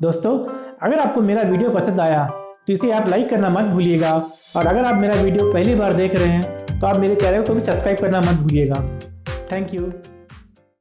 दोस्तों, अगर आपको मेरा वीडियो पसंद आया तो इसे आप लाइक करना मत भूलिएगा। और अगर आप मेरा वीडियो पहली बार देख रहे हैं तो आप मेरे चैनल को भी सब्सक्राइब करना मत भूलिएगा। Thank you